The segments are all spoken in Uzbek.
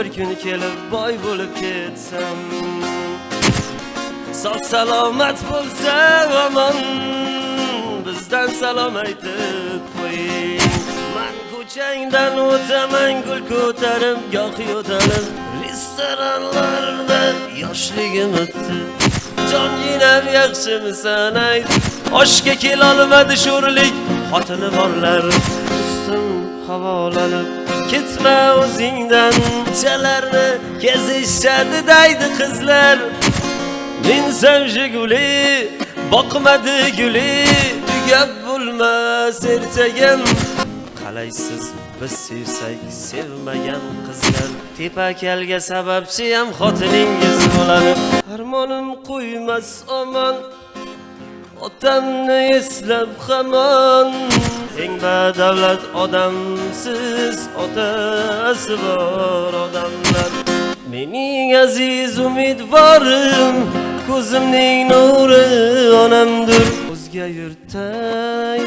bir kun kelib boy bo'lib ketsam. Sog' salomat bo'lsa omon bizdan salom aytib qo'ying. Man ko'changdan o'taman gul ko'tarib goh yo'talib. Restoranlarda yoshligim o'tdi. Jonginam yaxshimisan ayt? Oshga kelolmadi sho'rlik xotini borlar. Ustim havolanib ketma o'zingdan. Chalarni kezishadi daydi qizlar. Minsam jiguli boqmadi guli. Tugab bo'lmas ertagim qalaysiz biz sevsak sevmagan qizlar. Tepakalga sababchi ham xotiningiz bo'ladi. Armonim qo'ymas omon. Otamni eslab hamon. Eng badavlat odamsiz otasi bor odamlar. Mening aziz umidvorim ko'zimning nuri onamdir. O'zga yurtda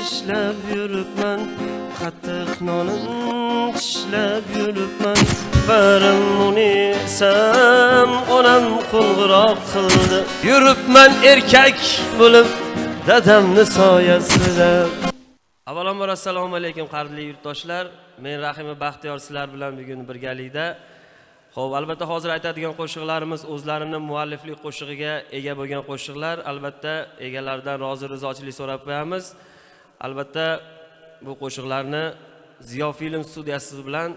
ishlab yuribman qattiq nonim tishlab yuribman. Barim unisam onam qo'ng'iroq qildi. Yuribman erkak bo'lib. Dadamni soyasida avvalambor assalomu alaykum qadrli yurtdoshlar men rahima baxtiyor sizlar bilan bugun birgalikda Xo'p, albatta hozir aytadigan qo'shiqlarimiz o'zlarini mualliflik qo'shig'iga ega bo'lgan qo'shiqlar. Albatta egalaridan rozi rizochilik so'rab qo'yamiz. Albatta bu qo'shiqlarni Ziyo film studiyasi bilan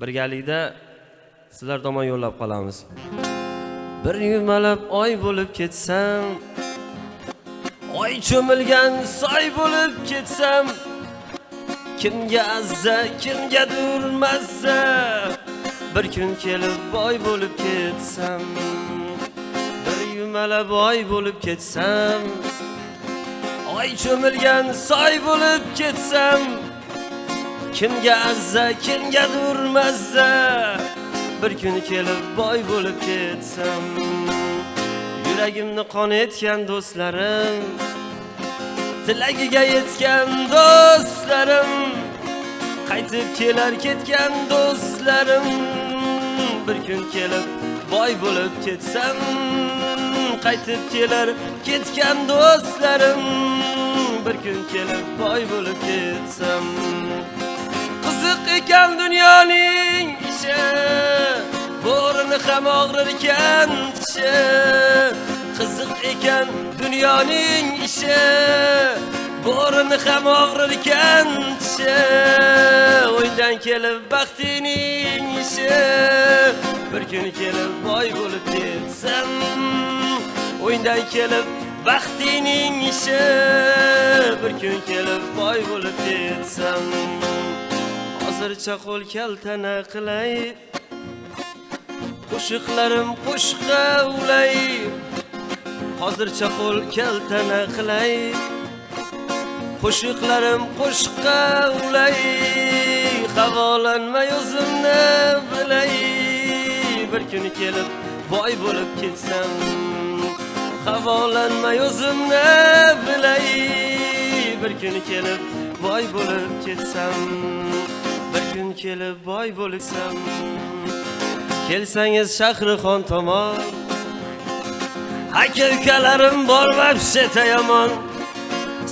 birgalikda sizlar tomon yo'llab qolamiz. Bir yumalab oy bo'lib ketsam, oy cho'milgan soy bo'lib ketsam, kimga azza, kimga durmazsa bir kun kelib boy bo'lib ketsam bir yumala boy bo'lib ketsam oy cho'milgan soy bo'lib ketsam kimga azza kimga durmazsa bir kun kelib boy bo'lib ketsam yuragimni qon etgan do'stlarim tilagiga yetgan do'stlarim qaytib kelar ketgan do'stlarim. Bir kun kelib boy bo'lib ketsam qaytib kelar ketgan do'stlarim. Bir kun kelib boy bo'lib ketsam qiziq ekan dunyoning ishi bo'rini ham og'rir ekan tishi qiziq ekan dunyoning ishi. Bo'rini ham og'rir ekan tishi o'ydan kelib baxtining ishi. Bir kun kelib boy bo'lib ketsam o'yindan kelib baxtining ishi. Bir kun kelib boy bo'lib ketsam hozircha qo'l kaltana qilay. Qo'shiqlarim qo'shqa ulay. Hozircha qo'l keltana qilay. Qo'shiqlarim qo'shiqqa ulay. Havolanmay o'zimni bilay. Bir kuni kelib boy bo'lib ketsam havolanmay o'zimni bilay. Bir kuni kelib boy bo'lib ketsam bir kun kelib boy bo'lsam kelsangiz shahrixon tomon. Aka ukalarim bor vapsheta yomon.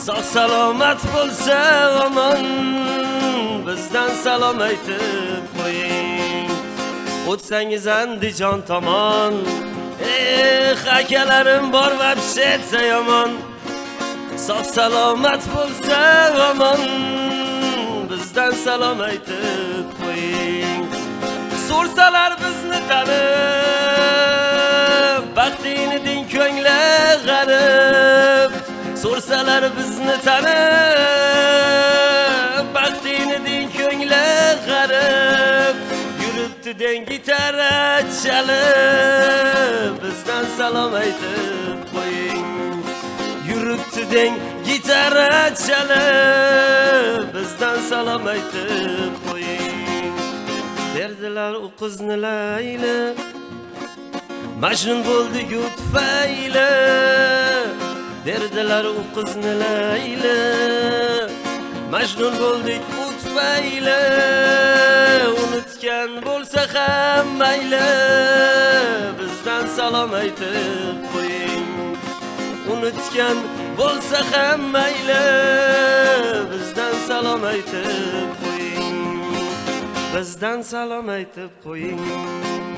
Sog' salomat bo'lsa omon. Bizdan salom aytib qo'ying. O'tsangiz andijon tomon. Eh akalarim bor vapshetsa yomon. Sog' salomat bo'lsa omon. Bizdan salom aytib qo'ying. So'rsalar bizni tanib baxtini ding ko'ngli g'arib so'rsalar bizni tanib. Baxtini din ko'ngli g'arib yuribdi deng gitara chalib. Bizdan salom aytib qo'ying. Yuribdi deng gitara chalib. Bizdan salom aytib qo'ying. Berdilar u qizni layli majnun bo'ldi-ku tufayli derdilar u qizni layli majnun bo'ldik u tufayli unutgan bo'lsa ham mayli. Bizdan salom aytib qo'ying. Unutgan bo'lsa ham mayli. Bizdan salom aytib qo'ying. Bizdan salom aytib qo'ying.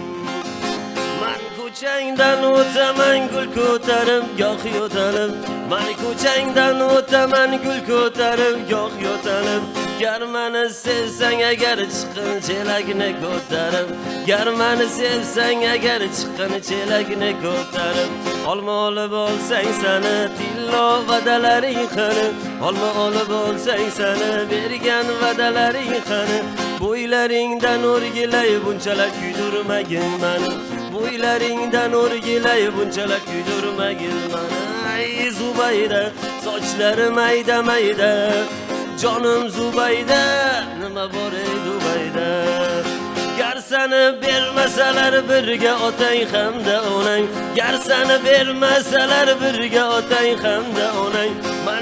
Ko'changdan o'taman gul ko'tarib goh yo'talib. Man ko'changdan o'taman gul ko'tarib goh yo'talib. Gar mani sevsang agar chiqqin chelakni ko'tarib. Gar mani sevsang agar chiqqin chelakni ko'tarib. Olma olib olsang sani tillo vadalaring qani? Olma olib olsang sani bergan vadalaring qani? Bo'ylaringdan o'rgilay bunchalar kuydirmagin mani. O'ylaringdan o'rgilay bunchalar kuydirmagin mani ay zubayda sochlari mayda mayda. Jonim zubayda nima bor ey dubayda? Gar sani bermasalar birga otang hamda onang. Gar sani bermasalar birga otang hamda onang.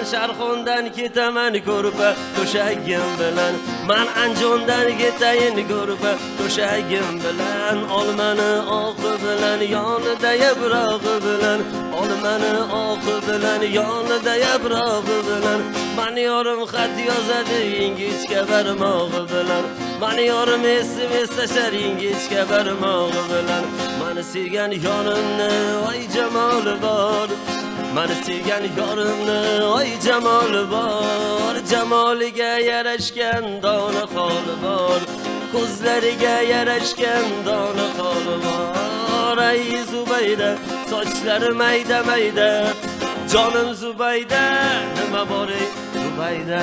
Man sharxondan ketaman ko'rpa to'shagim bilan. Man anjondan ketayin ko'rpa to'shagim bilan. Olmani oqi bilan yonida yaprog'i bilan. Olmani oqi bilan yonida yaprog'i bilan. Man yorim xat yozadi ingichka barmog'i bilan. Man yorim sms tashar ingichka barmog'i bilan. Mani sevgan yonimni voy jamoli bor. Mani sevgan yorimni oy jamoli bor. Jamoliga yarashgan dona holi bor. Ko'zlariga yarashgan dona holi bor. Ay zubayda sochlari mayda mayda. Jonim zubayda nima bor ey zubayda?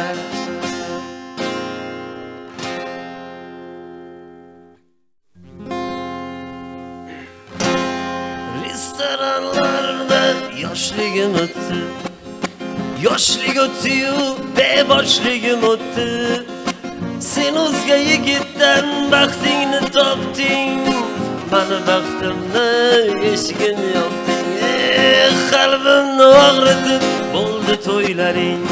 Restoranlar yoshligim o'tdi yoshlik o'tdi-yu beboshligim o'tdi. Sen o'zga yigitdan baxtingni topding mani baxtimni eshigin yopding eh qalbimni og'ritib bo'ldi to'ylaring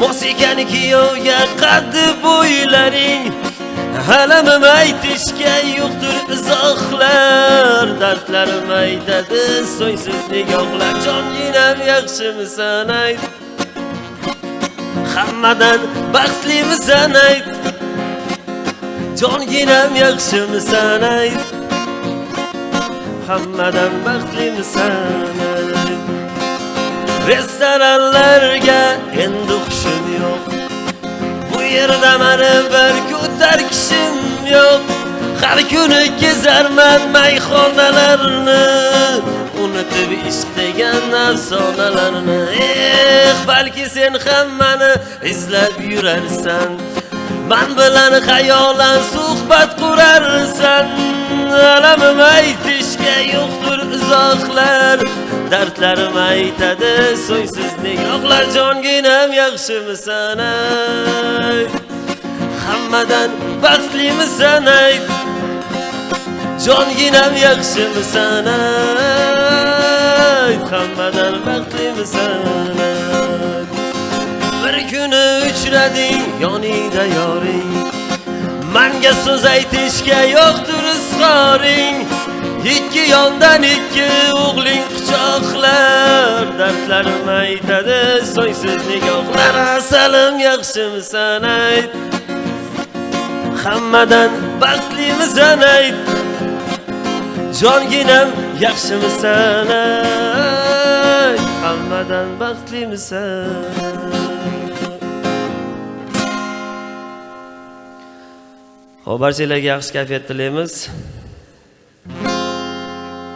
mos ekan kuyovga qaddi bo'ylaring alamim aytishga yo'qdir izohlar dardlarim aytadi so'ngsiz nigohlar. Jonginam yaxshimisan ayt hammadan baxtlimisan ayt jonginam yaxshimisan ayt hammadan baxtlimisan ayt restoranlarga endi hushim yerda mani bir ko'tar kishim yo'q. Har kuni kezarman mayxonalarni unutib ishq degan afsonalarni. Eh balki sen ham mani izlab yurarsan. Man bilan xayolan suhbat qurarsan alamim aytishga yo'qdir izohlar. Dardlarim aytadi so'ngsiz nigohlar jonginam yaxshimisan ayt hammadan baxtlimisan ayt jonginam yaxshimisan ayt hammadan baxtlimisan ayt uchrading yoningda yoring. Manga so'z aytishga yo'qdir izhoring. Ikki yondan ikki o'g'ling quchoqlar. Dardlarim aytadi so'ngsiz nigohlar. Asalim yaxshimisan ayt. Hammadan baxtlimisan ayt. Jonginam yaxshimisan ayt. Hammadan baxtlimisan ho'p barchalarga yaxshi kayfiyat tilaymiz.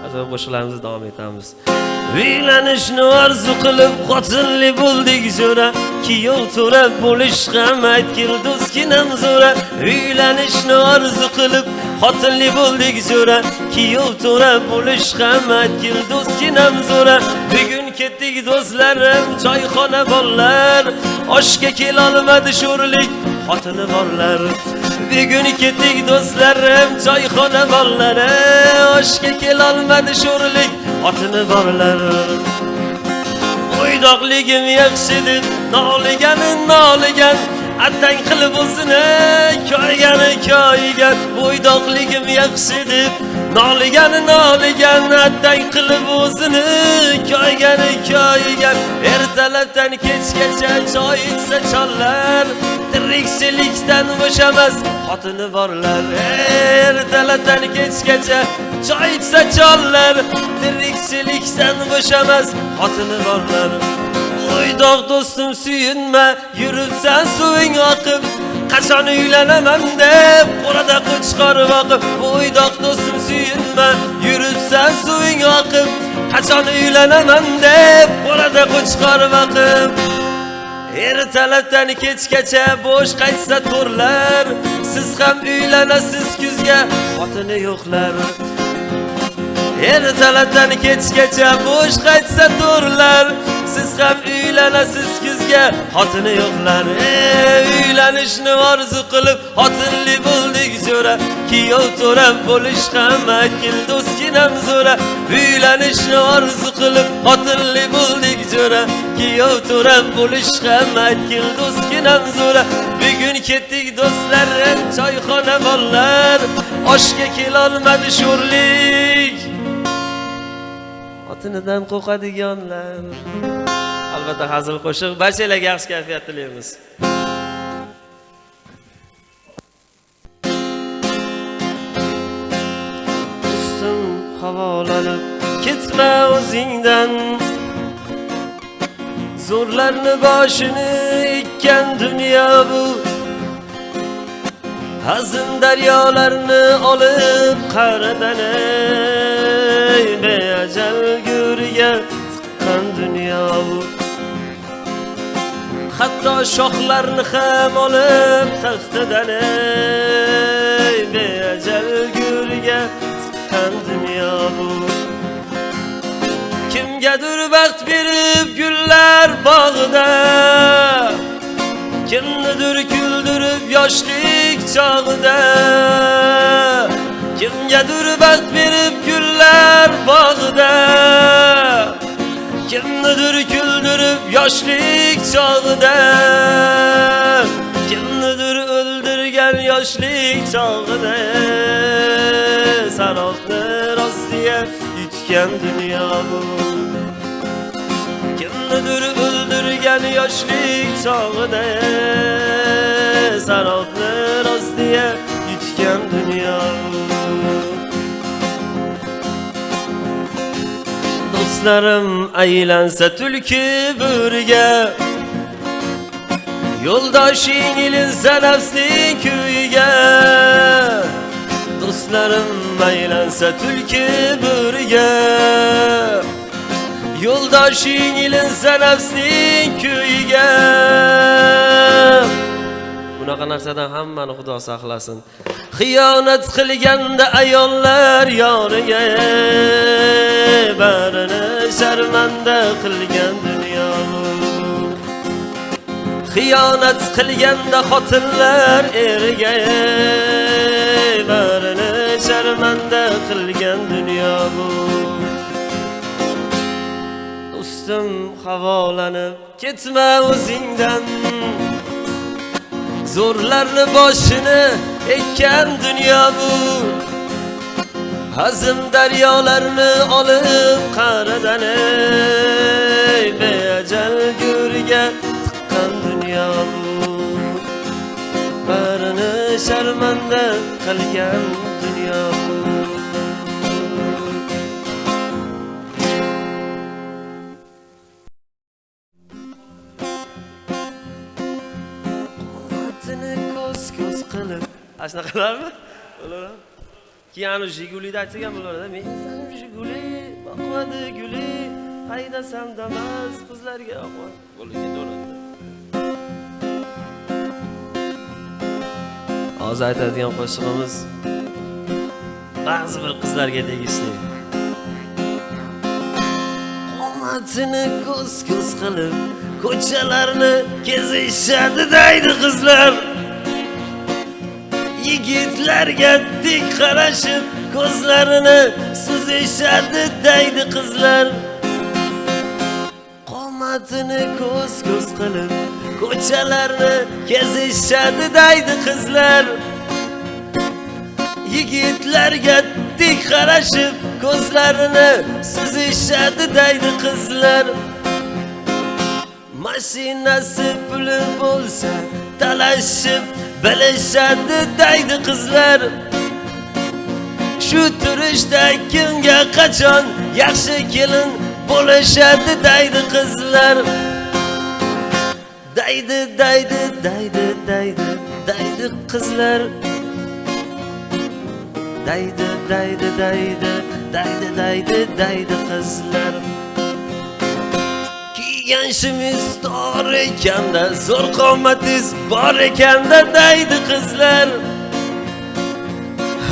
Ajoyib qo'shiqlarimizni davom etamiz. Uylanishni orzu qilib xotinli bo'ldik zo'ra, kiyov to'ra bo'lish ham aytgil do'stginam zo'ra. Uylanishni orzu qilib xotinli bo'ldik zo'ra, kiyov to'ra bo'lish ham aytgil do'stginam zo'ra. Bugun ketdik do'stlarim, choyxona bollar, oshga kelolmadi sho'rlik xotini borlar. Bugun ketdik do'stlarim, choyxona bollari, oshga kelolmadi sho'rlik otini borlar. Bo'ydoqligim yaxshidir, noliganin noligan, attang qilib o'zini ko'ygani ko'ygan bo'ydoqligim yaxshi deb. Noligani noligan attang qilib o'zini ko'ygani ko'ygan ertalabdan kechgacha choy ichsa chollar tirikchilikdan bo'shamas xotini borlar. Ertalabdan kechgacha choy ichsa chollar tirikchilikdan bo'shamas xotini borlar. Uydoq do'stim suyunma yuribsan suving oqib qachon uylanaman deb qo'lida qo'chqor boqib Uydoq do'stim suyunma yuribsan suving oqib qachon uylanaman deb qo'lida qo'chqor boqib ertalabdan kechgacha bo'sh qaytsa to'rlar siz ham uylanasiz kuzga xotini yo'qlar. Ertalabdan kechgacha bo'sh qaytsa to'rlar. Siz ham uylanasiz kuzga xotini yo'qlar. E, uylanishni orzu qilib xotinli bo'ldik jo'ra kuyov to'rab bo'lish ham akil do'stginam zo'ra. Uylanishni orzu qilib xotinli bo'ldik jo'ra kuyov to'rab bo'lish ham akil do'stginam zo'ra. Bugun ketdik do'stlarim choyxona bollar oshga kelolmadi sho'rlik. Xotinidan qo'rqadiganlar albatta hazil qo'shiq barchalarga yaxshi kayfiyat tilaymiz ustim havolanib ketma o'zingdan. Zo'rlarni boshini ekkan dunyo bu. Hazin daryolarni olib qaradan ey beajal guriga tiqqan dunyo hatto shohlarni ham olib taxtidan ey beajal guriga tiqqan dunyo bu. Kimgadir baxt berib gullar bog'ida kimnidir kuldirib yoshlik chog'ida. Kimgadir baxt berib gullar bog'ida kimnidir kuldirib yoshlik chog'ida kimnidir o'ldirgan yoshlik chog'ida sanoqni rostiga yutgan dunyo bu. Kimnidir o'ldirgan yoshlik chog'ida sanoqni rostiga yutgan dunyo Yoldaşlarım eğlense tülkü bürge. Yoldaş ingilinse nefsli köyge. Dostlarım eğlense tülkü bürge. Yoldaş ingilinse nefsli köyge. Bunaqa narsadan hammani xudo saqlasin. Xiyonat qilganda ayollar yoniga barini sharmanda qilgan dunyo. Xiyonat qilganda xotinlar eriga barini sharmanda qilgan dunyo. Bu ustim havolanib ketma o'zingdan. Zo'rlarni boshini ekkan dunyo bu. Hazm daryolarni olib qa'ridan ey beajal go'riga tiqqan dunyo bu. Barini sharmanda qilgan ana shunaqalarmi bo'laveradi keyin anavi jigulida aytsak ham bo'laveradi men jiguli boqmadi guli haydasam damas qizlarga yoqmadi bo'lib ketaveradi hozir aytadigan qo'shig'imiz ba'zi bir qizlarga tegishli qomatini ko'z ko'z qilib ko'chalarni kezishadi deydi qizlar yigitlarga tik qarashib ko'zlarini suzishadi daydi qizlar. Qomatini ko'z ko'z qilib ko'chalarni kezishadi daydi qizlar. Yigitlarga tik qarashib ko'zlarini suzishadi daydi qizlar. Mashinasi puli bo'lsa talashib bilishadi deydi qizlar. Shu turishda kimga qachon yaxshi kelin bo'lishadi deydi qizlar. Daydi daydi daydi daydi daydi qizlar. Daydi daydi daydi daydi daydi daydi qizlar. Yanshimiz tor ekanda zo'r qomatingiz bor ekanda Deydi qizlar.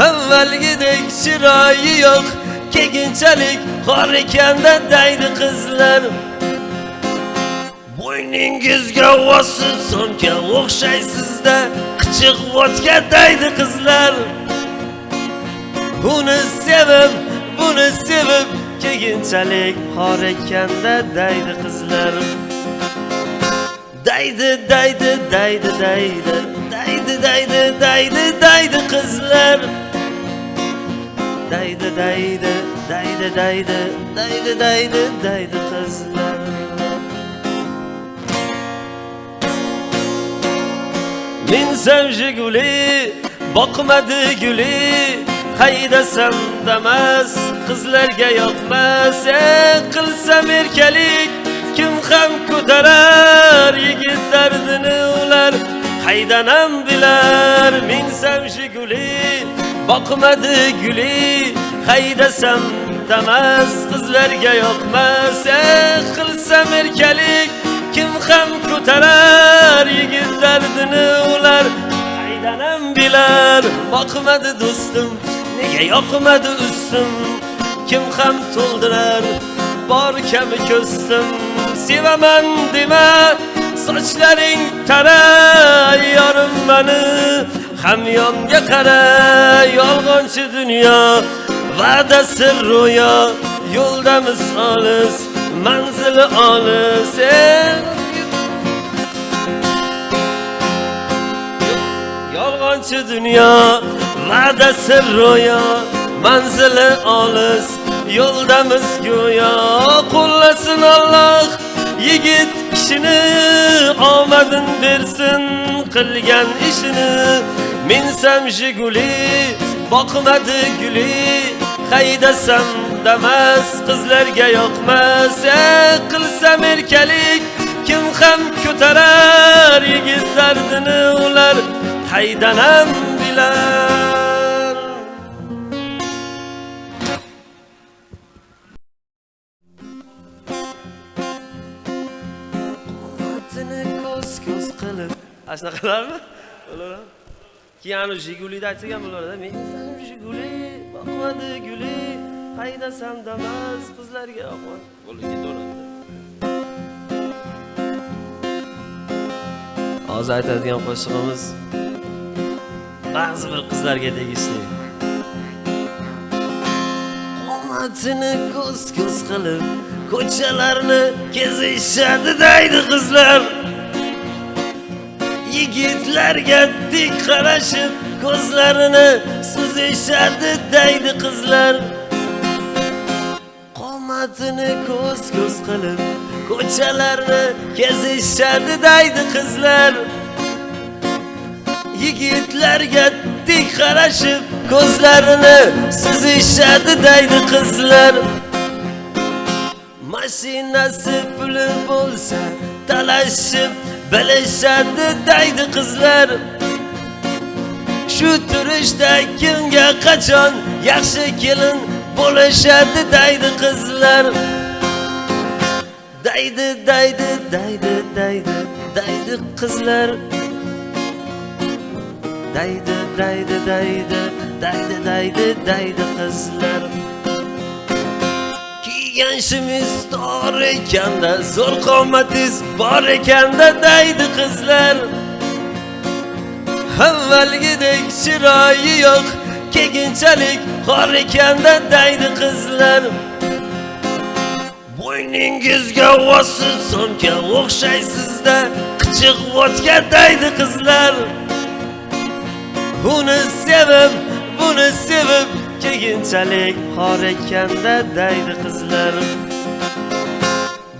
Avvalgidek chiroyi yo'q keyinchalik qor ekanda Deydi qizlar. Bo'yningizga osib so'mka o'xshaysizda qichiq vodka deydi qizlar. Uni sevib buni sevib keyinchalik xor ekanda daydi qizlar daydi daydi daydi daydi daydi daydi daydi daydi qizlar daydi daydi daydi daydi daydi daydi daydi qizlar minsam jiguli boqmadi guli haydasam damas qizlarga yoqmas. Qilsam erkalik kim ham ko'tarar? Yigit dardini ular haydanam bilar. Minsam shiguli boqmadi guli. Haydasam damas qizlarga yoqmas. Qilsam erkalik kim ham ko'tarar? Yigit dardini ular haydanam bilar. Boqmadi do'stim nega yoqmadi ustim? Kim ham to'ldirar? Bor kami ko'zsim sevaman dema sochlaring tara yorim mani. Hamyonga qara yolg'onchi dunyo va'dasi ro'yo. Yo'ldamiz olis manzili olis e. yolg'onchi dunyo va'dasi ro'yo manzili olis yo'ldamiz go'yo. Qo'llasin Alloh yigit kishini omadin bersin qilgan ishini. Minsam jiguli boqmadi guli haydasam damas qizlarga yoqmas. E, qilsam erkalik kim ham ko'tarar yigit dardini ular haydanam bilar quvvatini ko'z ko'z qilib ana shunaqalarmi ular keyin anavi jigulida aytsak ham bo'laveradi men jiguli boqmadi guli haydasam damas qizlarga yoqmadi bo'lib ketaveradi hozir aytadigan qo'shig'imiz ba'zi bir qizlarga tegishli. Qomatini ko'z ko'z qilib ko'chalarni kezishadi deydi qizlar. Yigitlarga tik qarashib ko'zlarini suzishadi deydi qizlar. Qomatini ko'z ko'z qilib ko'chalarni kezishadi deydi qizlar. Yigitlarga tik qarashib ko'zlarini suzishadi deydi qizlar. Mashinasi puli bo'lsa talashib bilishadi deydi qizlar. Shu turishda kimga qachon yaxshi kelin bo'lishadi deydi qizlar. Daydi daydi daydi daydi daydi qizlar. Daydi daydi daydi daydi daydi daydi qizlar. Kiygan shimiz tor ekanda zo'r qomatingiz bor ekanda daydi qizlar. Avvalgidek chiroyi yo'q keyinchalik xor ekanda daydi qizlar. Bo'yningizga vosil so'mka o'xshaysizda qichiq vodka daydi qizlar. Buni sevib, buni sevib Keyinchalik xor ekanda daydi qizlar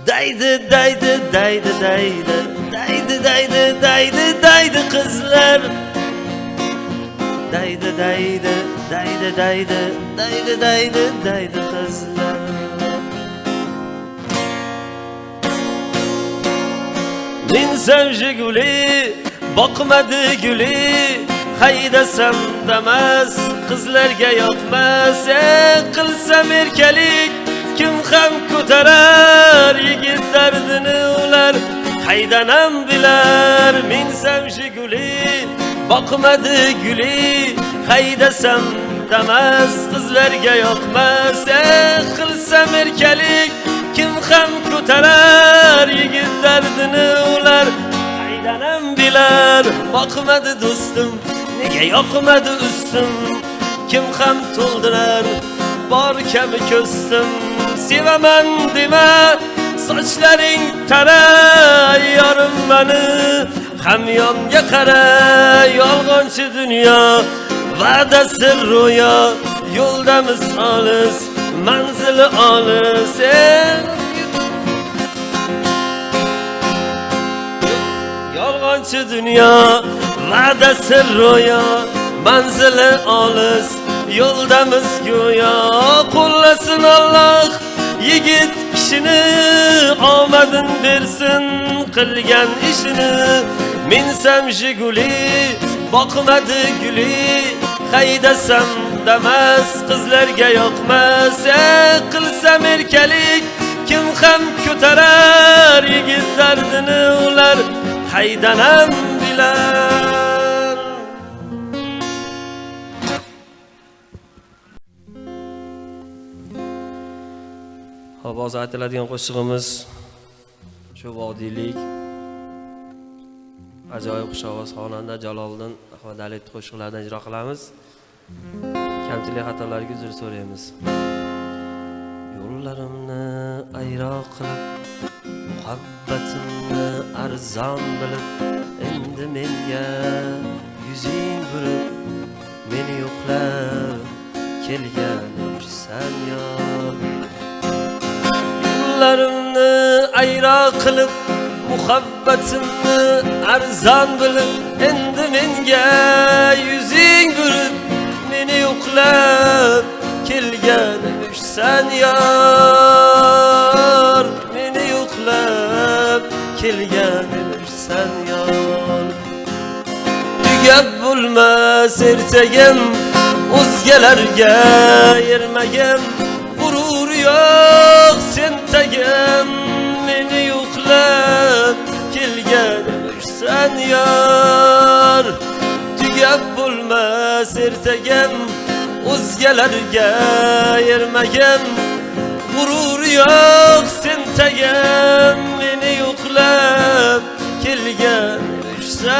Daydi, daydi, daydi, daydi Daydi, daydi, daydi, daydi qizlar Daydi, daydi, daydi, daydi Daydi, daydi, daydi qizlar Minsam jiguli, boqmadi guli haydasam damas qizlarga yoqmas. Qilsam erkalik kim ham ko'tarar? Yigit dardini ular qaydanam bilar. Minsam shiguli boqmadi guli. Haydasam damas qizlarga yoqmas. Qilsam erkalik kim ham ko'tarar? Yigit dardini ular qaydanam bilar. Boqmadi do'stim nega yoqmadi ustim? Kim ham to'ldirar bor kabi ko'stim sevaman dema sochlaring tara yorim mani. Hamyonga qara yolg'onchi dunyo va'dasi ro'yo. Yo'ldamiz olis manzili olis e. yolg'onchi dunyo va'dasi ro'yo manzili olis yo'ldamiz go'yo. Qo'llasin Alloh yigit kishini omadin bersin qilgan ishini. Minsam jiguli boqmadi guli haydasam damas qizlarga yoqmas. E, qilsam erkalik kim ham ko'tarar yigit dardini? Ular haydanam bilar hop hozir aytiladigan qo'shig'imiz shu vodiylik. Ajoyib xushovoz xonanda jaloliddin ahmadaliyev qo'shiqlaridan ijro qilamiz. Kamchilik xatolarga uzr so'raymiz. Yo'llarimni ayro qilib muhabbatimni arzon bilib endi menga yuzing burib meni yo'qlab kelgan yursan yor yo'llarimni ayroq qilib muhabbatimni arzon bilib endi menga yuzing burib meni yo'qlab kelgan meni yo'qlab kelgan emishsan yor tugab bo'lmas ertagim o'zgalarga ermagim g'urur yo'q sen tagim meni yo'qlab kelgan emishsan yor tugab bo'lmas ertagim o'zgalarga ermagim g'urur yo'q sen tagim meni yo'q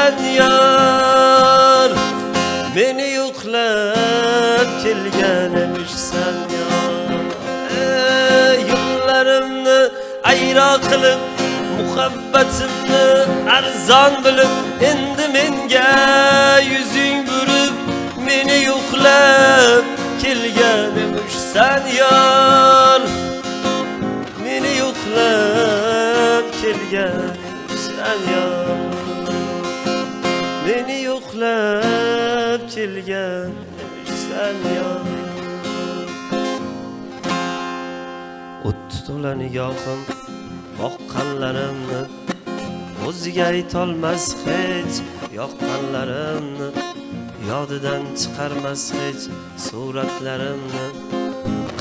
emishsan yor meni yo'qlab kelgan emishsan yor Ey, yo'llarimni ayro qilib muhabbatimni arzon bilib endi menga yuzing burib meni yo'qlab kelgan emishsan yor meni yo'qlab kelgan emishsan yor dilga kelgan emishsan yor o'tdi to'la nigohim boqqanlarimni o'ziga aytolmas hech yoqqanlarimni yodidan chiqarmas hech suratlarimni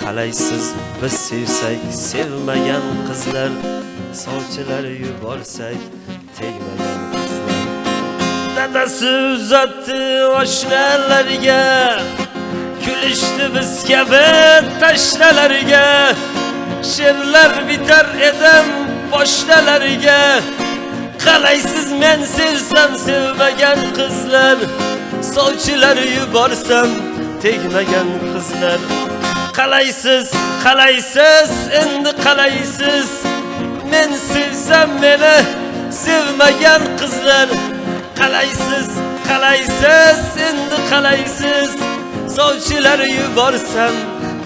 qalaysiz biz sevsak sevmagan qizlar sovchilar yuborsak tegmagan dadasi uzatdi oshnalarga. Kulishdi biz kabi tashnalarga she'rlar bitar edim boshlalariga qalaysiz men sevsam sevmagan qizlar. Sovchilar yuborsam tegmagan qizlar. Qalaysiz qalaysiz endi qalaysiz. Men sevsam meni sevmagan qizlar. Qalaysiz qalaysiz endi qalaysiz. Sovchilar yuborsam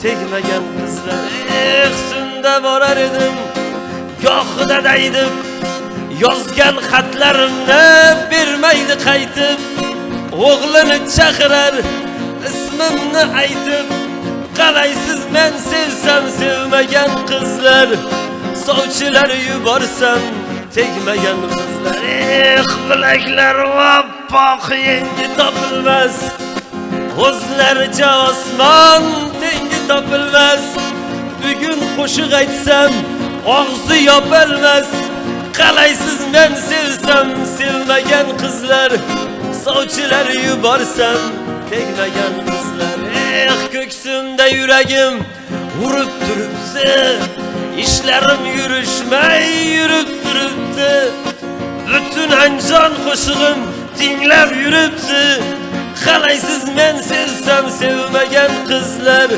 tegmagan qizlar. Eh shunda borar edim gohida daydib yozgan xatlarimni bermaydi qaytib. O'g'lini chaqirar ismimni aytib. Qalaysiz men sevsam sevmagan qizlar. Sovchilar yuborsam tegmagan qizlar eh bilaklar oppoq yengi topilmas. O'zlaricha osmon tengi topilmas. Bugun qo'shiq aytsam og'zi yopilmas. Qalaysiz men sevsam sevmagan qizlar. Sovchilar yuborsam tegmagan qizlar. Eh ko'ksimda yuragim urib turibdi. Ishlarim yurishmay yurib turibdi butun anjon qo'shig'im tinglab yuribdi qalaysiz men sevsam sevmagan qizlar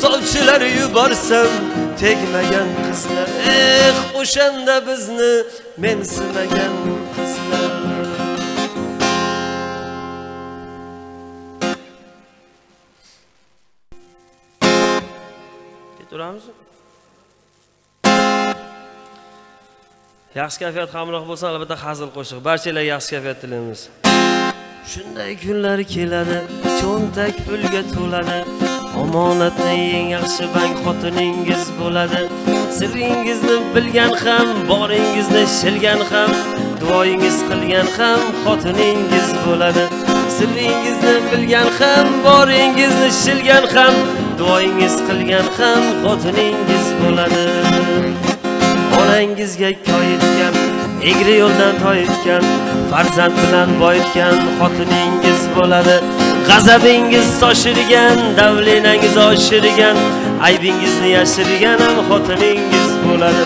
sovchilar yuborsam tegmagan qizlar eh o'shanda bizni mensimagan qizlar ketaveramizmi yaxshi kayfiyat hamroh bo'lsa albatta hazil qo'shiq. Barchalarga yaxshi kayfiyat tilaymiz. Shunday kunlar keladi cho'ntak pulga to'ladi. Omonatni eng yaxshi bank xotiningiz bo'ladi. Siringizni bilgan ham boringizni shilgan ham duoyingiz qilgan ham xotiningiz bo'ladi. Siringizni bilgan ham boringizni shilgan ham duoyingiz qilgan ham xotiningiz bo'ladi. Onangizga koyitgan egri yo'ldan toyitgan farzand bilan boyitgan xotiningiz bo'ladi. G'azabingiz soshirgan davlinangiz oshirgan aybingizni yashirgan ham xotiningiz bo'ladi.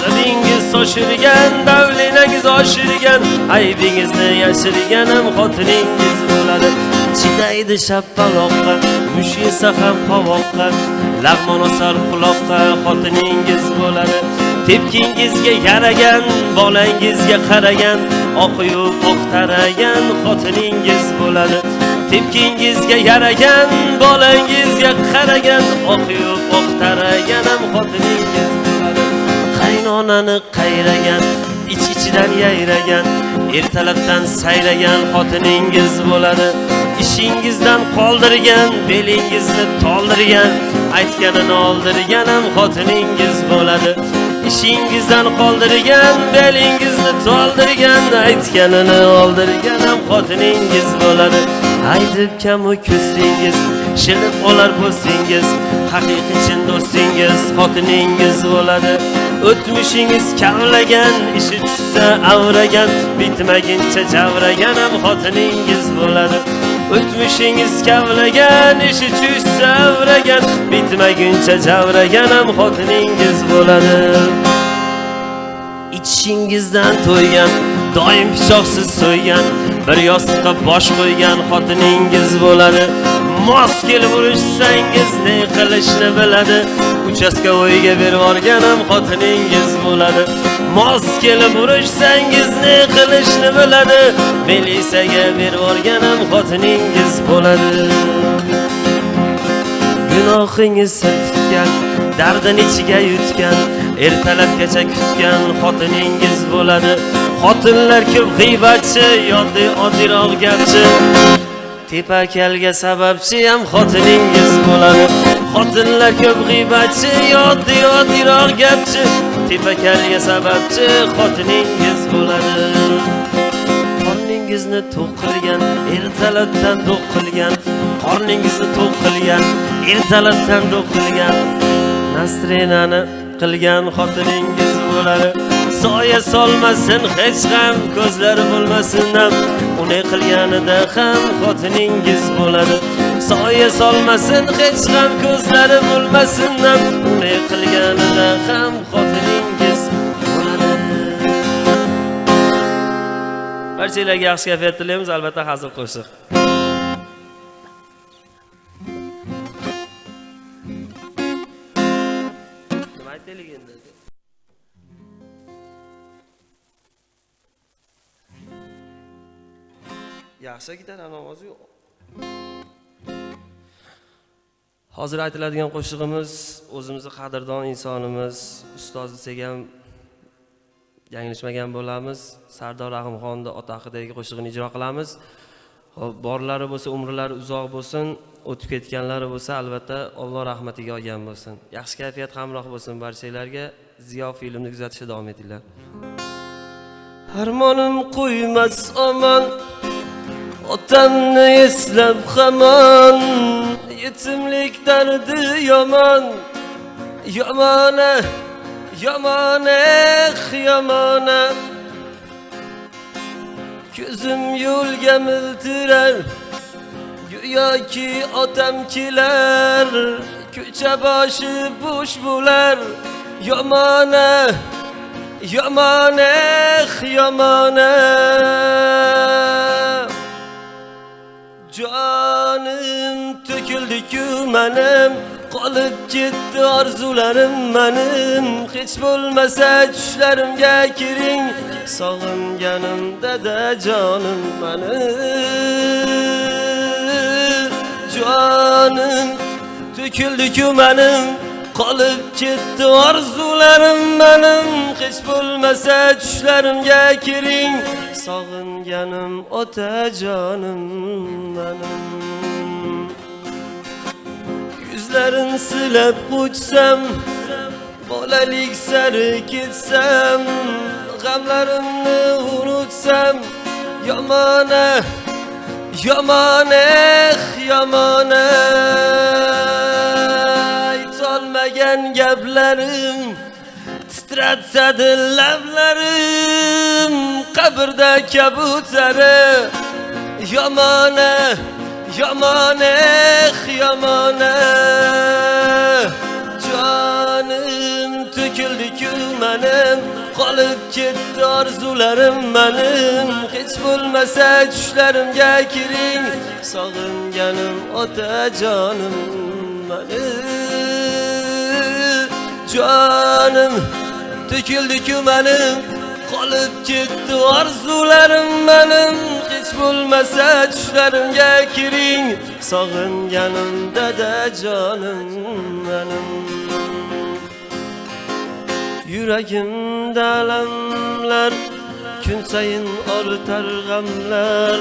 G'azabingiz soshirgan davlinangiz oshirgan aybingizni yashirgan ham xotiningiz bo'ladi. Chidaydi shappaloqqa mush yesa ham qovoqqa lag'mon osar quloqqa xotiningiz bo'ladi. Tepkingizga yaragan bolangizga qaragan oqiyu oq taragan xotiningiz bo'ladi. Tepkingizga yaragan bolangizga qaragan oqiyu oq taragan ham xotiningiz bo'ladi. Qaynonani qayragan ich ichidan yayragan ertalabdan sayragan xotiningiz bo'ladi. Ishingizdan qoldirgan belingizni toldirgan aytganini oldirgan ham xotiningiz bo'ladi. Ishingizdan qoldirgan belingizni toldirgan aytganini oldirgan ham xotiningiz bo'ladi. Aytib kamu ko'stingiz shilib olar bo'lsangiz haqiqiy chin do'stingiz xotiningiz bo'ladi. O'tmishingiz kavlagan ishi tushsa avragan bitmaguncha javragan ham xotiningiz bo'ladi. O'tmishingiz kavlagan ishi tushsa savragan bitmaguncha javragan ham xotiningiz bo'ladi. Ichishingizdan to'ygan doim pichoqsiz so'ygan bir yostiqqa bosh qo'ygan xotiningiz bo'ladi. Mos kelib urishsangiz ne qilishni biladi. Uchastkovoyga berib yuborganim xotiningiz bo'ladi. Mos kelib urishsangiz ne qilishni biladi. Milisaga berib yuborganim xotiningiz bo'ladi. Gunohingiz sir tutgan dardini ichiga yutgan ertalabgacha kutgan xotiningiz bo'ladi. Xotinlar ko'p g'iybatchi yoddiy oddiyroq gapchi. Tepakalga sababchi ham xotiningiz bo'ladi. Xotinlar ko'p g'iybatchi yoddiy oddiyroq gapchi. Tepakalga sababchi xotiningiz bo'ladi. Qorningizni to'q qilgan ertalabdan do'q qilgan. Qorningizni to'q qilgan ertalabdan do'q qilgan. Nasrinani qilgan xotiningiz bo'ladi. Soya solmasin hech ham ko'zlari bo'lmasin ham. Unday qilganida ham xotiningiz bo'ladi. Soya solmasin hech ham ko'zlari bo'lmasin ham. Unday qilganida ham xotiningiz bo'ladi. Barchalarga yaxshi kayfiyat tilaymiz. Albatta hazil qo'shiq aytaylik endi yaxshi gitara ovozi yo'q hozir aytiladigan qo'shig'imiz o'zimizni qadrdon insonimiz ustoz desak ham yanglishmagan bo'lamiz. Sardor rahimxonni ota haqidagi qo'shig'ini ijro qilamiz. Borlari bo'lsa umrlari uzoq bo'lsin o'tib ketganlari bo'lsa albatta alloh rahmatiga olgan bo'lsin. Yaxshi kayfiyat hamroh bo'lsin barchalarga ziyo filmni kuzatishda davom etinglar. Armonim qo'ymas omon otamni eslab hamon yetimlik dardi yomon. Yomona yomona yomona ko'zim yo'lga miltirar go'yoki otam kelar ko'cha boshi bo'sh bo'lar yomona yomona eh, yomona jonim to'kildi-ku manim qolib ketdi orzularim manim. Hech bo'lmasa tushlarimga kiring. Sog'inganim dada jonim manim. Jonim to'kildi-ku manim. Qolib ketdi orzularim manim. Hech bo'lmasa tushlarimga kiring. Sog'inganim otajonim manim. Yuzlarin silab qo'chsam bolalik sari ketsam g'amlarimni unutsam yomona yomona yomona aytolmagan gaplarim Titratsa lablarim qabrda kabutari yomona yomona yomona jonim to'kildi-ku manim qolib ketdi orzularim manim hech bo'lmasa tushlarimga kiring sog'inganim otajonim manim jonim to'kildi-ku manim qolib ketdi orzularim manim. Hech bo'lmasa tushlarimga kiring. Sog'inganim dadajonim manim. Yuragimda alamlar kun sayin ortar g'amlar.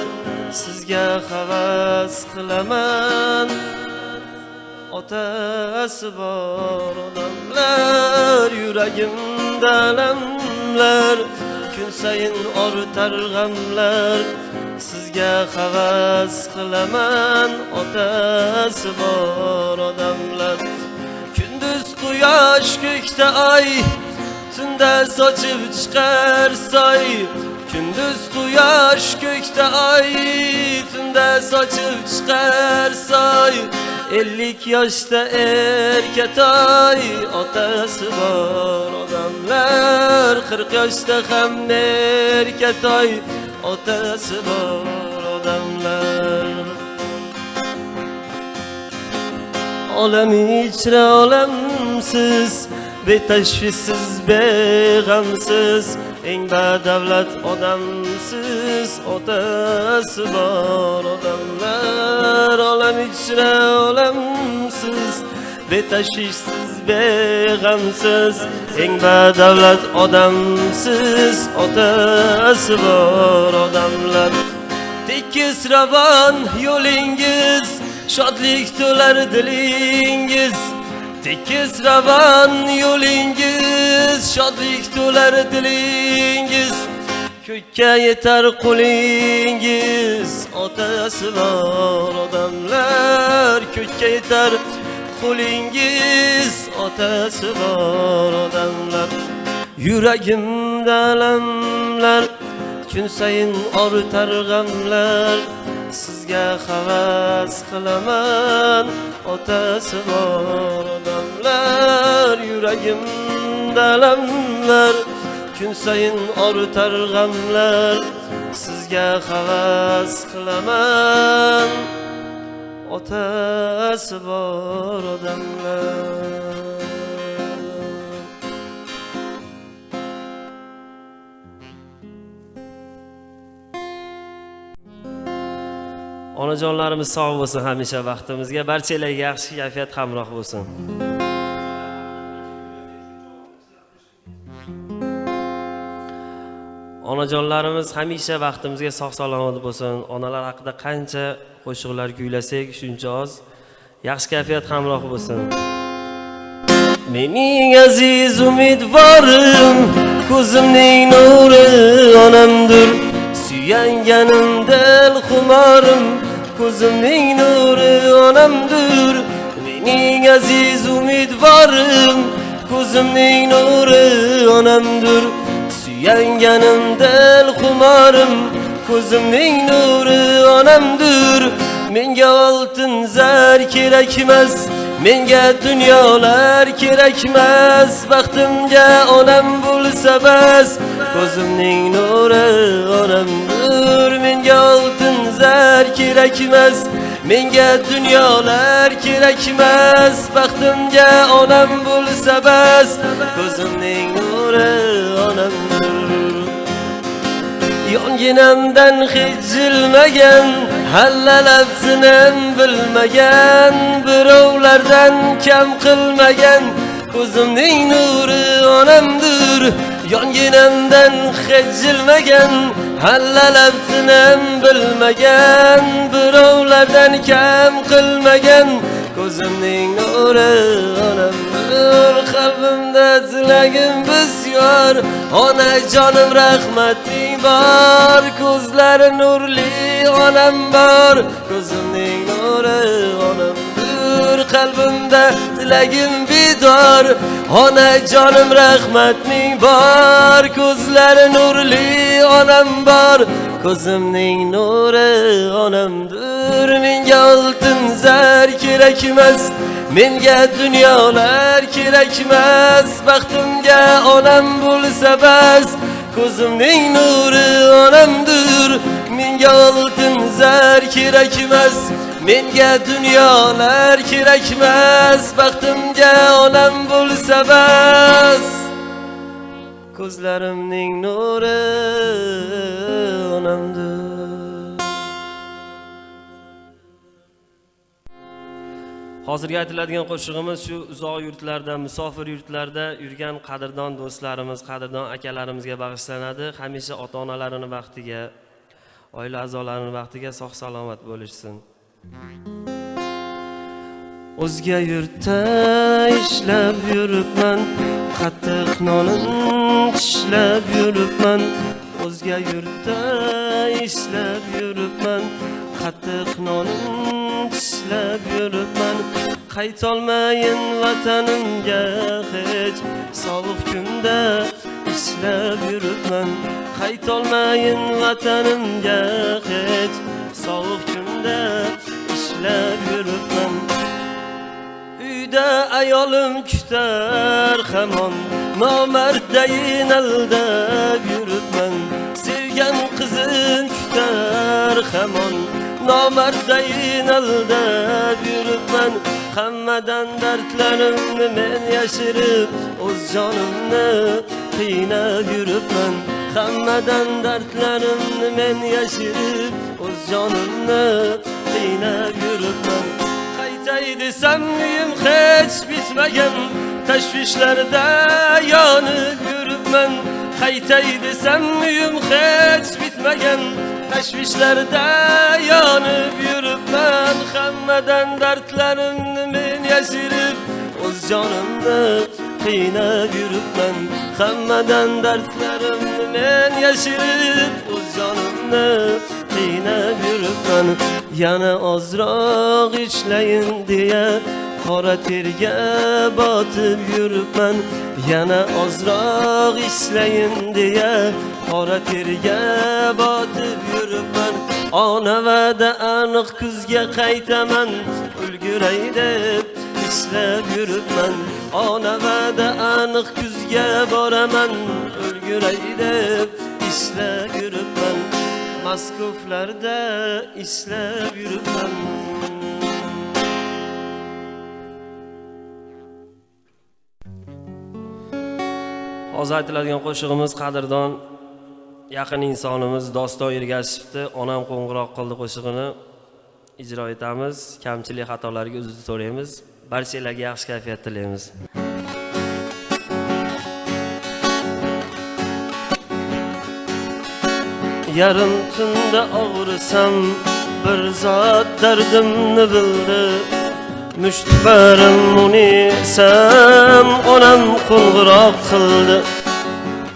Sizga havas qilaman. Otasi bor odamlar yuragimda alamlar kun sayin ortar g'amlar. Sizga havas qilaman otasi bor odamlar. Kunduz quyosh ko'kda oy tunda sochib chiqar soy. Kunduz quyosh ko'kda oy tunda sochib chiqar soy ellik yoshda erkatoy otasi bor odamlar. Qirq yoshda ham erkatoy otasi bor odamlar. Olam ichra olamsiz betashvissiz beg'amsiz eng badavlat odamsiz otasi bor. Odamlar olam ichra olamsiz betashvishsiz beg'amsiz. Eng badavlat odamsiz otasi bor. Odamlar tekis ravon yo'lingiz shodlik to'lar dilingiz. Tekis ravan yo'lingiz shodlik to'lar dilingiz ko'kka yetar qo'lingiz otasi bor odamlar ko'kka yetar qo'lingiz otasi bor odamlar yuragimda alamlar kun sayin ortar g'amlar sizga havas qilaman. Otasi bor odamlar yuragimda alamlar. Kun sayin ortar g'amlar sizga havas qilaman. Otasi bor odamlar. Onajonlarimiz sog' bo'lsin hamisha baxtimizga barchalarga yaxshi kayfiyat hamroh bo'lsin. Onajonlarimiz hamisha baxtimizga sog' salomat bo'lsin. Onalar haqida qancha qo'shiqlar kuylasak shuncha oz yaxshi kayfiyat hamroh bo'lsin. Mening aziz umidvorim ko'zimning nuri onamdir. Suyanganim dil xumorim ko'zimning nuri onamdir mening aziz umidvorim ko'zimning nuri onamdir suyanganim dil xumorim ko'zimning nuri onamdir menga oltin zar kerak emas menga dunyolar kerakmas baxtimga onam bo'lsa bas ko'zimning nuri onamdir menga oltin zar kerakmas menga dunyolar kerakmas baxtimga onam bo'lsa bas. Ko'zimning nuri onamdir yonginamdan hech jilmagan hallalabsinim bilmagan birovlardan kam qilmagan. Ko'zimning nuri onamdir. Yonginamdan hech jilmagan hallalabsinim bilmagan birovlardan kam qilmagan. Ko'zimning nuri onam nur qalbimda tilagim bisyor. Onajonim rahmating bor ko'zlari nurli onam bor. Ko'zimning nuri onam qalbimda tilagim bedor onajonim rahmating bor ko'zlari nurli onam bor. Ko'zimning nuri onamdir menga oltin zar kerak emas menga dunyolar kerakmas baxtimga onam bo'lsa bas. Ko'zimning nuri onamdir menga oltin zar kerak emas menga dunyolar kerakmas baxtimga onam bo'lsa bas. Ko'zlarimning nuri onamdir hozirgi aytiladigan qo'shig'imiz shu uzoq yurtlarda musofir yurtlarda yurgan qadrdon do'stlarimiz qadrdon akalarimizga bag'ishlanadi. Hamisha ota onalarini baxtiga oila a'zolarini baxtiga sog' salomat bo'lishsin. O'zga yurtda ishlab yuribman qattiq nonin tishlab yuribman. O'zga yurtda ishlab yuribman qattiq nonin tishlab yuribman. Qaytolmayin vatanimga hech sovuq kunda ishlab yuribman. Qaytolmayin vatanimga hech sovuq kunda ishlab yuribman. Uyda ayolim kutar hamon nomarddayin aldab yuribman. Sevgan qizim kutar hamon nomarddayin aldab yuribman. Hammadan dardlarimni men yashirib o'z jonimni qiynab yuribman. Hammadan dardlarimni men yashirib o'z jonimni qiynab yuribman qaytay desam uyim hech bitmagan tashvishlarda yonib yuribman qaytay desam uyim hech bitmagan tashvishlarda yonib yuribman hammadan dardlarimni men yashirib o'z jonimni qiynab yuribman hammadan dardlarimni men yashirib o'z jonimni qiynab yuribman. Yana ozroq ishlayin deya qora terga botib yuribman. Yana ozroq ishlayin deya qora terga botib yuribman. Ona va'da aniq kuzga qaytaman. Ulguray deb ishlab yuribman. Ona va'da aniq kuzga boraman. Ulguray deb ishlab yuribman. Maskuflarda islab yuribman. Hozir aytiladigan qo'shig'imiz qadrdon yaqin insonimiz doston ergashevni onam qo'ng'iroq qildi qo'shig'ini. Ijro etamiz kamchilik xatolarga uzr so'raymiz. Barchalarga yaxshi kayfiyat tilaymiz. Yarim tunda og'risam bir zot dardimni bildi. Mushtbarim unisam onam qo'ng'iroq qildi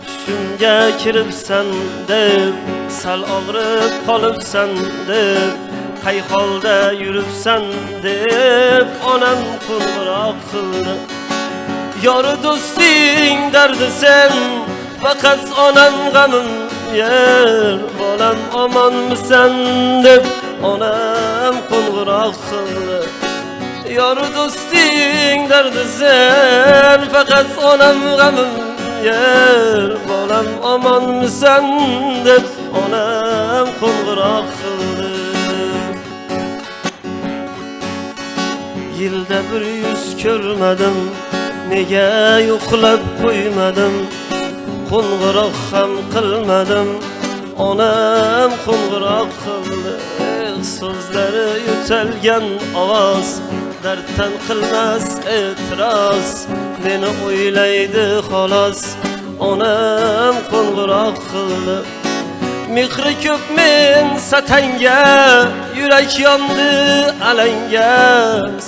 tushimga kiribsan deb sal og'rib qolibsan deb qay holda yuribsan deb onam qo'ng'iroq qildi yori do'sting dardi sen faqat onam g'amim yer. Bolam omonmisan deb onam qo'ng'iroq qildi yori do'sting dardi sen faqat onam g'amim yer. Bolam omonmisan deb onam qo'ng'iroq qildi yilda bir yuz ko'rmadim nega yo'qlab qo'ymadim qo'ng'iroq ham qilmadim. Onam qo'ng'iroq qildi so'zlari yo'talgan ovoz. Darddan qilmas e'tiroz meni o'ylaydi xolos. Onam qo'ng'iroq qildi. Mehri ko'p men satanga yurak yondi alanga.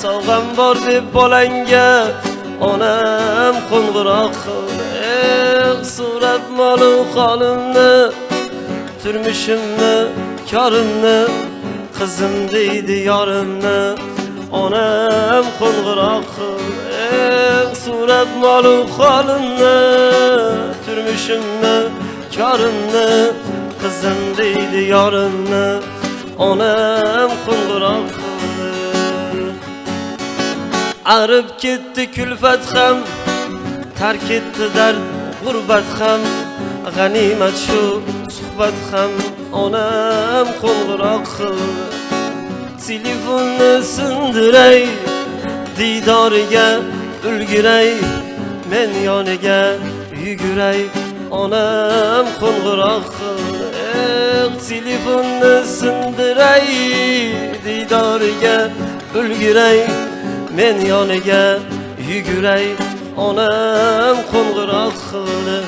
Sovg'am bor deb bolangga onam qo'ng'iroq qildi. Eh so'rab molu holimni turmushimni korimni qizim deydi yorimni onam qo'ng'iroq qildi eh so'rab molu holimni turmushimni korimni qizim deydi yorimni onam qo'ng'iroq qildi arib ketdi kulfat ham tark etdi dard g'urbat ham g'animat shu suhbat ham onam qo'ng'iroq qildi telefonni sindiray diydoriga ulguray men yoniga yuguray onam qo'ng'iroq eh, telefonni sindiray diydoriga ulguray men yoniga yuguray onam qo'ng'iroq qildi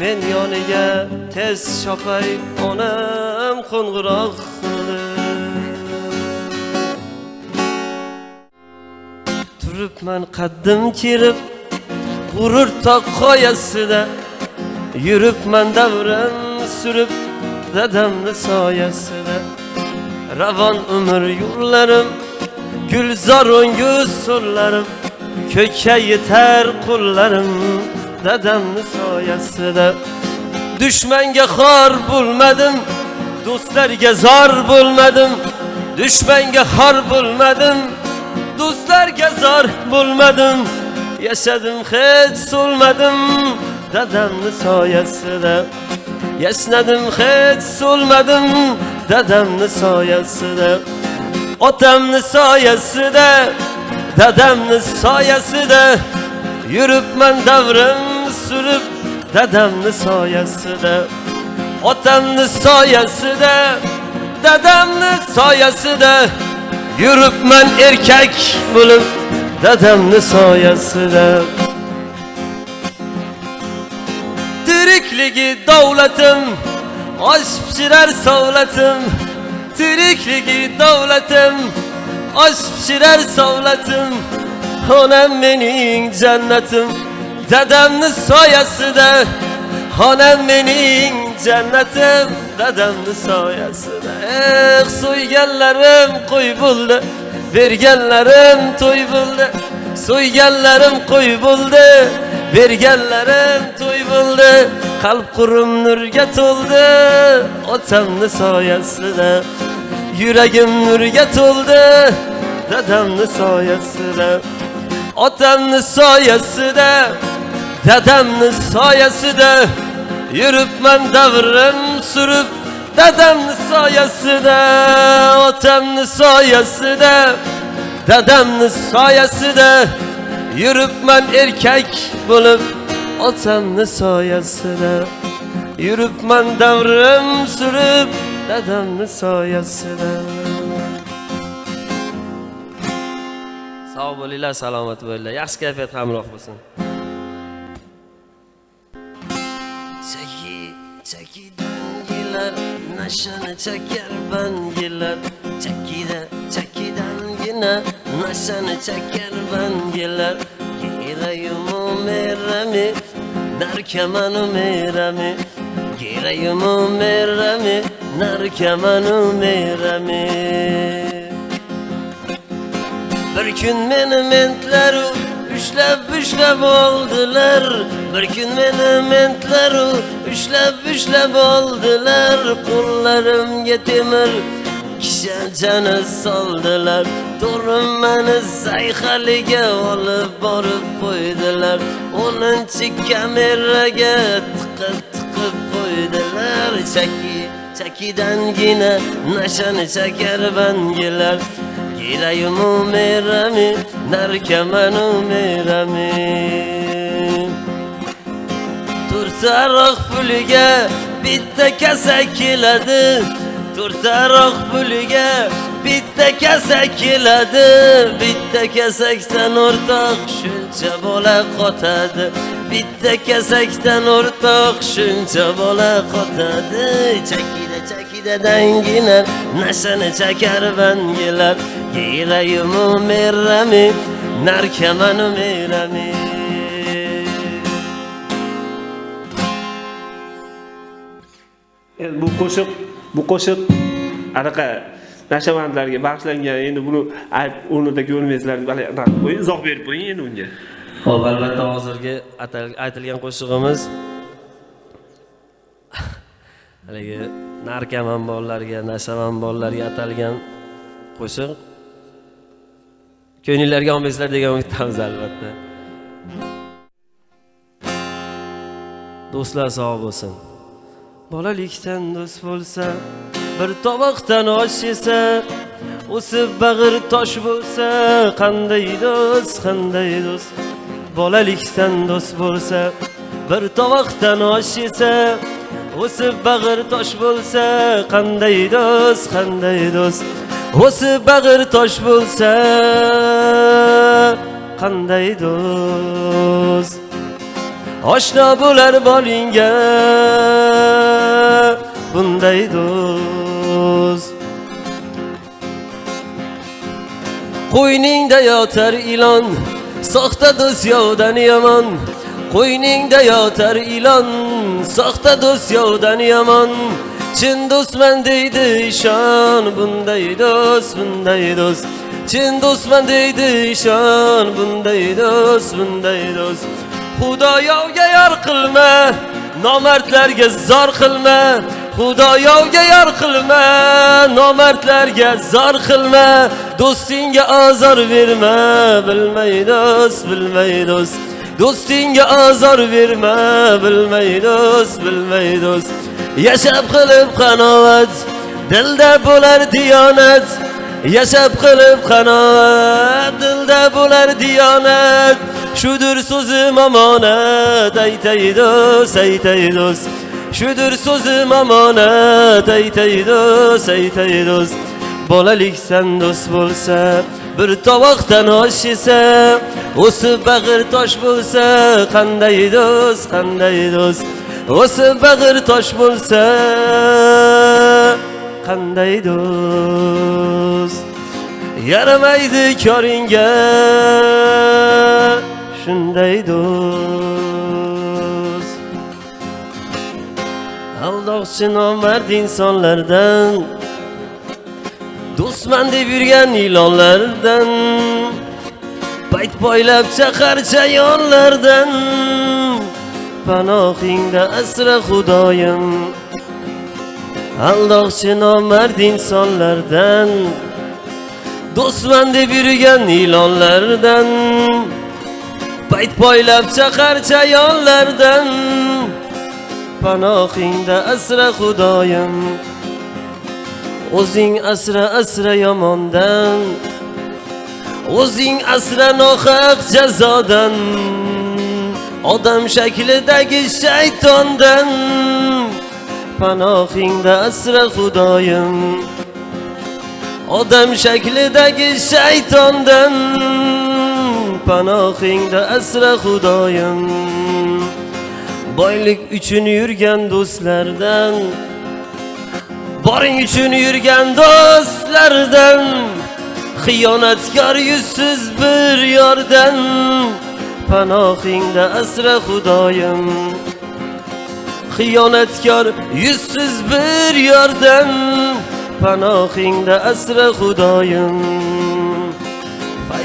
men yoniga tez chopay. Onam qo'ng'iroq qildi turibman qaddim kerib g'urur tog' qoyasida yuribman davrim surib dadamni soyasida. Ravon umr yo'llarim gulzor o'nguz so'llarim ko'kka yetar qo'llarim dadamni soyasida dushmanga xor bo'lmadim do'stlarga zor bo'lmadim dushmanga xor bo'lmadim do'stlarga zor bo'lmadim yashadim hech so'lmadim dadamni soyasida yashnadim hech so'lmadim dadamni soyasida otamni soyasida dadamni soyasida yuribman davrim surib dadamni soyasida otamni soyasida dadamni soyasida yuribman erkak bo'lib dadamni soyasida tirikligi davlatim osh pishirar sovlatim tirikligi davlatim osh pishirar sovlatim onam mening jannatim dadamni soyasida onam mening jannatim dadamni soyasida eh so'yganlarim qo'y bo'ldi berganlarim to'y bo'ldi so'yganlarim qo'y bo'ldi berganlarim to'y bo'ldi qalb qurim nurga to'ldi otamni soyasida yuragim nurga to'ldi dadamni soyasida otamni soyasida dadamni soyasida yuribman davrim surib dadamni soyasida otamni soyasida dadamni soyasida yuribman erkak bo'lib otamni soyasida yuribman davrim surib dadamni soyasida bo'linglar salomat bo'linglar yaxshi kayfiyat hamroh bo'lsin chaki chakidan yelar nashani chakar bangilar chakida chakidangina nashani chakar bangilar girayumu merami narkamanu merami girayumu merami narkamanu merami? Bir kun meni mentlaru ushlab ushlab oldilar. Bir kun meni mentlaru ushlab ushlab oldilar. Qo'llarimga temir kishanchani soldilar. To'rim meni sayhaliga olib borib qo'ydilar. O'ninchi kameraga tiqib tiqib qo'ydilar. Chaki chakidangina nashani chakar bangilar Girayumu merami, narkamanu merami. Turtaroq puliga bitta kasa keladi. Turtaroq puliga bitta kasak keladi Bitta kasakdan o'rtoq shuncha bola qotadi. Bitta kasakdan o'rtoq shuncha bola qotadi. Chakida chakida danginar nashani chakar bangilar yelayumu merrami narkamanu merami endi bu qo'shiq bu qo'shiq anaqa nashavandlarga bag'ishlangan endi buni ayb o'rnida ko'rmaysizlar hali qo'ying izoh berib qo'ying endi unga Xo'p, albatta hozirgi aytilgan qo'shig'imiz haligi narkoman bolalarga, nashavan bolalarga atalgan qo'shiq. Ko'ngillarga olmaysizlar degan umiddamiz albatta. Do'stlar sog' bo'lsin. Bolalikdan do'st bo'lsa, bir tovoqdan osh yesa, o'sib bag'ir tosh bo'lsa, qanday do'st, qanday do'st. Bolalikdan do'st bo'lsa, bir tovoqdan osh yesa, o'sib bag'ir tosh bo'lsa, qanday do'st, qanday do'st. O'sib bag'ir tosh bo'lsa, qanday do'st. Oshno bo'lar bolingga bunday do'st Qo'yningda yotar ilon soxta do'st yovdan yomon Qo'yningda yotar ilon soxta do'st yovdan yomon Chin do'stman deydi ishon bunday do'st bunday do'st. Chin do'stman deydi ishon bunday do'st bunday do'st. Xudoyovga yor qilma, nomardlarga zor qilma. Xudoyovga yor qilma, nomardlarga zor qilma. Do'stingga azor berma, bilmay do'st, bilmay do'st. Do'stingga azor berma, bilmay do'st, bilmay do'st. Yashab qilib qanoat, dilda bo'lar diyonat. Yashab qilib qanoat, dilda bo'lar diyonat. Shudur so'zim omonat, aytay do'st, aytay do'st. Shudur so'zim omonat, aytay do'st, aytay do'st. Bolalikdan do'st bo'lsa, bir tovoqdan osh yesa, o'sib bag'ir tosh bo'lsa, qanday do'st, qanday do'st. O'sib bag'ir tosh bo'lsa, qanday do'st. Yaramaydi koringa shunday do'st aldoqchi nomard insonlardan do'stman deb yurgan ilonlardan payt poylab chaqar chayonlardan panohingda asra xudoyim. Aldoqchi nomard insonlardan do'stman deb yurgan ilonlardan. Bayt poylab chaqar chayonlardan panohingda asra xudoyim. O'zing asra asra yomondan. O'zing asra nohaq jazodan. Odam shaklidagi shaytondan. Panohingda asra xudoyim. Odam shaklidagi shaytondan. Panohingda asra xudoyim. Boylik uchun yurgan do'stlardan boring uchun yurgan do'stlardan xiyonatkor yuzsiz bir yordan panohingda asra xudoyim. Xiyonatkor yuzsiz bir yordan panohingda asra xudoyim.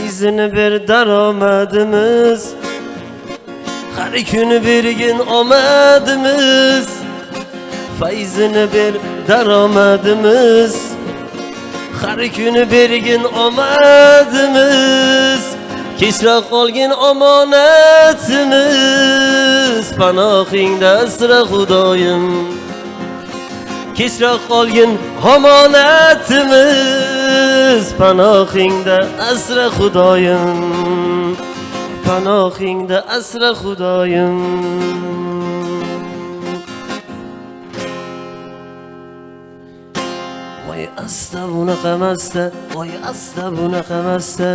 Fayzini bir daromadimiz har kuni bergin omadimiz fayzini ber daromadimiz har kuni bergin omadimiz kechroq qolgin omonatimiz panohingda asra xudoyim kechroq qolgin omonatimiz panohingda asra xudoyim. Panohingda asra xudoyim. Voy asta bunaqamasta voy asta bunaqamasta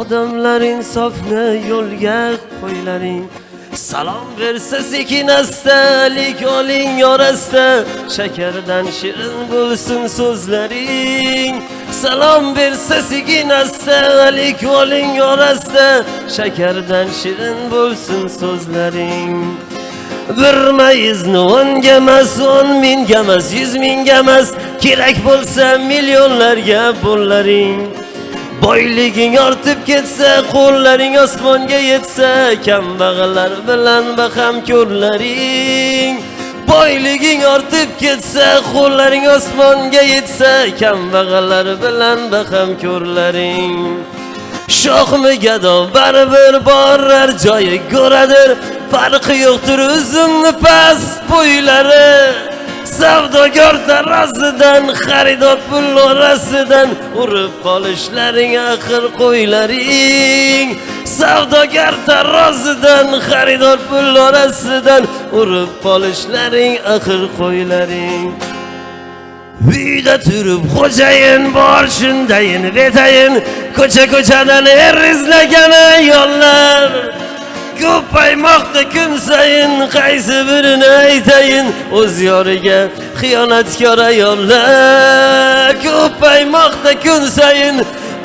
odamlar insofni yo'lga qo'ylaring. Salom bersa sekin astalik oling yorasta. Shakardan shirin bo'lsin so'zlaring. Salom bersa sekin astalik oling yorasta. Shakardan shirin bo'lsin so'zlaring. Bir mayizni o'nga emas o'n mingga emas yuz mingga emas kerak bo'lsa millionlarga pullaring boyliging ortib ketsa qo'llaring osmonga yetsa kambag'allar bilan baham ko'rlaring boyliging ortib ketsa qo'llaring osmonga yetsa kambag'allar bilan baham ko'rlaring shohmi gado baribir borar joyi go'radir. Farqi yo'qdir uzumni past bo'ylari. Savdogar tarozidan xaridor pul orasidan urib qolishlaring axir qo'ylaring. Savdogar tarozidan xaridor pul orasidan urib qolishlaring axir qo'ylaring. Uyda turib xo'jayin bor shundayin betayin. Ko'cha ko'chadan er izlagan ayollar ko'paymoqda kun sayin qaysi birini aytayin? O'z yoriga xiyonatkor ayollar. Ko'paymoqda kun sayin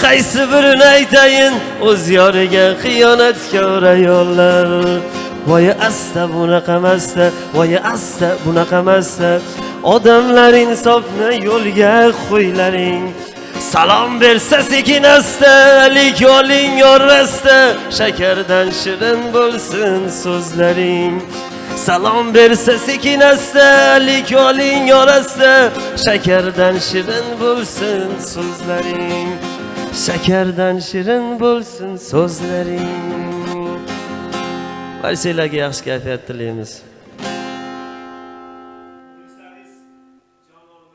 qaysi birini aytayin? O'z yoriga xiyonatkor ayollar. Voy asta bunaqamasta voy asta bunaqamasta odamlar insofni yo'lga qo'ylaring. Salom bersa sekin astalik oling yorrasta shakardan shirin bo'lsin so'zlaring. Salom bersa sekin astalik oling yorrasta shakardan shirin bo'lsin so'zlaring. Shakardan shirin bo'lsin so'zlaring. Barchalarga yaxshi kayfiyat tilaymiz.